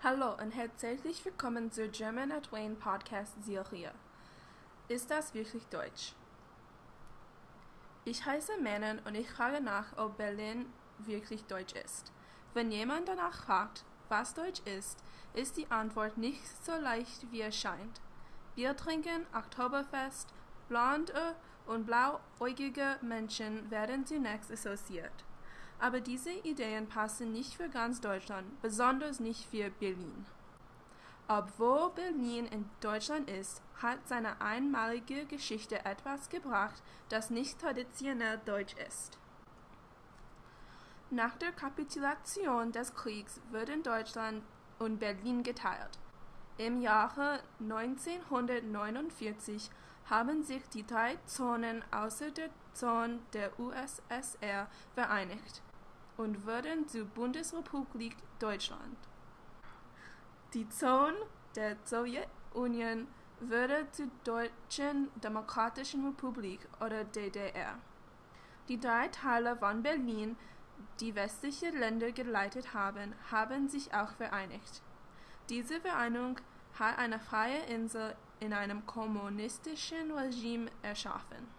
Hallo und herzlich willkommen zur German at Wayne Podcast Serie. Ist das wirklich Deutsch? Ich heiße Manon und ich frage nach, ob Berlin wirklich Deutsch ist. Wenn jemand danach fragt, was Deutsch ist, ist die Antwort nicht so leicht wie es scheint. Bier trinken, Oktoberfest, blonde und blauäugige Menschen werden zunächst assoziiert. Aber diese Ideen passen nicht für ganz Deutschland, besonders nicht für Berlin. Obwohl Berlin in Deutschland ist, hat seine einmalige Geschichte etwas gebracht, das nicht traditionell deutsch ist. Nach der Kapitulation des Kriegs wurden Deutschland und Berlin geteilt. Im Jahre 1949 haben sich die drei Zonen außer der Zone der USSR vereinigt und wurden zur Bundesrepublik Deutschland. Die Zone der Sowjetunion wurde zur Deutschen Demokratischen Republik oder DDR. Die drei Teile von Berlin, die westliche Länder geleitet haben, haben sich auch vereinigt. Diese Vereinigung hat eine freie Insel in einem kommunistischen Regime erschaffen.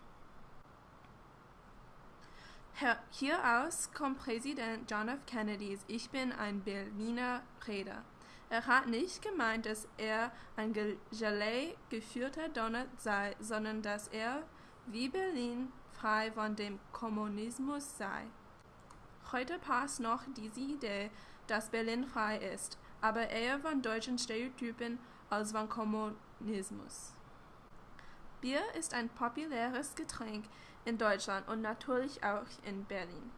Hieraus kommt Präsident John F. Kennedys Ich bin ein Berliner Rede. Er hat nicht gemeint, dass er ein Gelee geführter Donut sei, sondern dass er, wie Berlin, frei von dem Kommunismus sei. Heute passt noch diese Idee, dass Berlin frei ist, aber eher von deutschen Stereotypen als von Kommunismus. Bier ist ein populäres Getränk in Deutschland und natürlich auch in Berlin.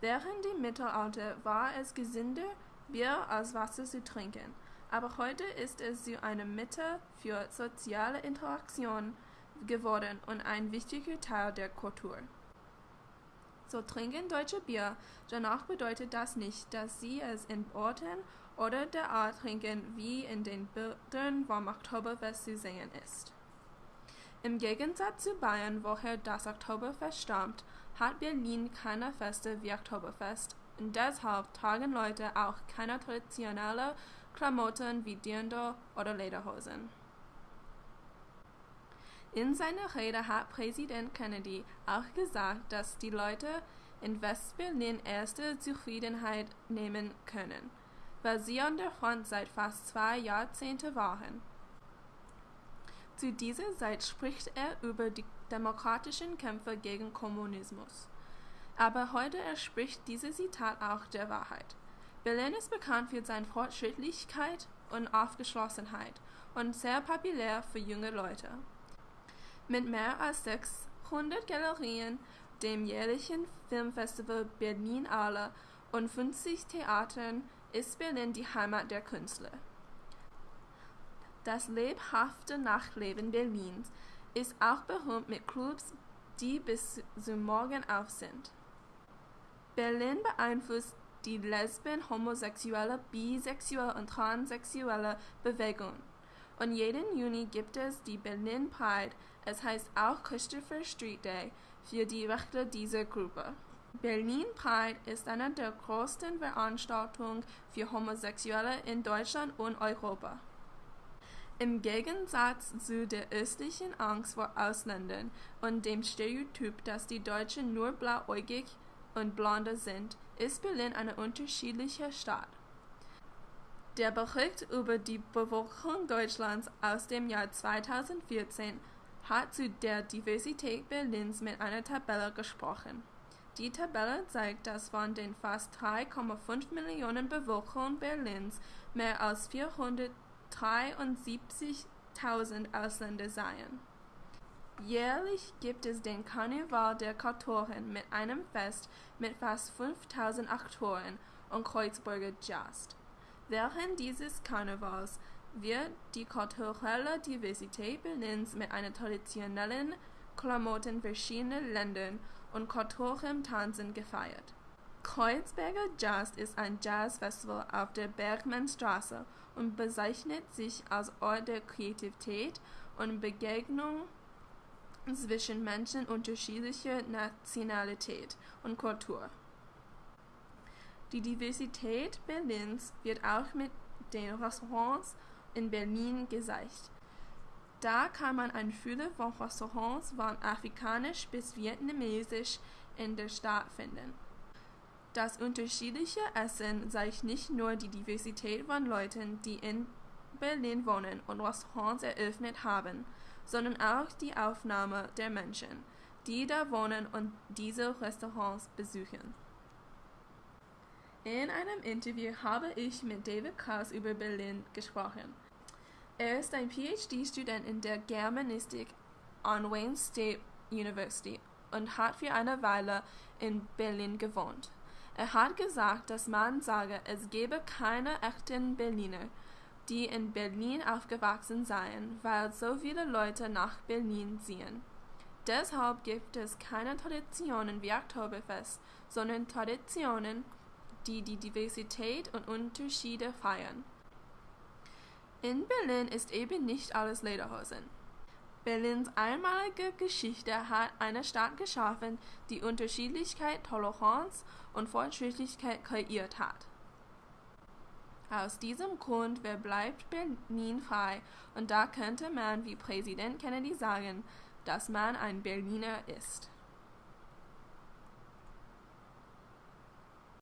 Während dem Mittelalter war es gesünder, Bier als Wasser zu trinken, aber heute ist es zu einem Mittel für soziale Interaktion geworden und ein wichtiger Teil der Kultur. So trinken Deutsche Bier, danach bedeutet das nicht, dass sie es in Orten oder der Art trinken, wie in den Bildern vom Oktoberfest zu sehen ist. Im Gegensatz zu Bayern, woher das Oktoberfest stammt, hat Berlin keine Feste wie Oktoberfest und deshalb tragen Leute auch keine traditionellen Klamotten wie Dirndl oder Lederhosen. In seiner Rede hat Präsident Kennedy auch gesagt, dass die Leute in Westberlin erste Zufriedenheit nehmen können, weil sie an der Front seit fast zwei Jahrzehnten waren. Zu dieser Zeit spricht er über die demokratischen Kämpfe gegen Kommunismus. Aber heute entspricht dieses Zitat auch der Wahrheit. Berlin ist bekannt für seine Fortschrittlichkeit und Aufgeschlossenheit und sehr populär für junge Leute. Mit mehr als 600 Galerien, dem jährlichen Filmfestival Berlin Alle und 50 Theatern ist Berlin die Heimat der Künstler. Das lebhafte Nachtleben Berlins ist auch berühmt mit Clubs, die bis zum Morgen auf sind. Berlin beeinflusst die lesben, homosexuelle, bisexuelle und transsexuelle Bewegung. Und jeden Juni gibt es die Berlin Pride, es heißt auch Christopher Street Day, für die Rechte dieser Gruppe. Berlin Pride ist eine der größten Veranstaltungen für Homosexuelle in Deutschland und Europa. Im Gegensatz zu der östlichen Angst vor Ausländern und dem Stereotyp, dass die Deutschen nur blauäugig und blonde sind, ist Berlin eine unterschiedliche Stadt. Der Bericht über die Bevölkerung Deutschlands aus dem Jahr 2014 hat zu der Diversität Berlins mit einer Tabelle gesprochen. Die Tabelle zeigt, dass von den fast 3,5 Millionen Bevölkerung Berlins mehr als 400 73.000 Ausländer seien. Jährlich gibt es den Karneval der Kulturen mit einem Fest mit fast 5000 Aktoren und Kreuzburger Jazz. Während dieses Karnevals wird die kulturelle Diversität Berlins mit einer traditionellen Klamotten verschiedener Länder und Kulturen Tanzen gefeiert. Kreuzberger Jazz ist ein Jazzfestival auf der Bergmannstraße und bezeichnet sich als Ort der Kreativität und Begegnung zwischen Menschen unterschiedlicher Nationalität und Kultur. Die Diversität Berlins wird auch mit den Restaurants in Berlin gezeigt. Da kann man ein Fülle von Restaurants von afrikanisch bis vietnamesisch in der Stadt finden. Das unterschiedliche Essen zeigt nicht nur die Diversität von Leuten, die in Berlin wohnen und Restaurants eröffnet haben, sondern auch die Aufnahme der Menschen, die da wohnen und diese Restaurants besuchen. In einem Interview habe ich mit David Kraus über Berlin gesprochen. Er ist ein PhD-Student in der Germanistik an Wayne State University und hat für eine Weile in Berlin gewohnt. Er hat gesagt, dass man sage, es gebe keine echten Berliner, die in Berlin aufgewachsen seien, weil so viele Leute nach Berlin ziehen. Deshalb gibt es keine Traditionen wie Oktoberfest, sondern Traditionen, die die Diversität und Unterschiede feiern. In Berlin ist eben nicht alles Lederhosen. Berlins einmalige Geschichte hat eine Stadt geschaffen, die Unterschiedlichkeit, Toleranz und Fortschrittlichkeit kreiert hat. Aus diesem Grund verbleibt Berlin frei und da könnte man wie Präsident Kennedy sagen, dass man ein Berliner ist.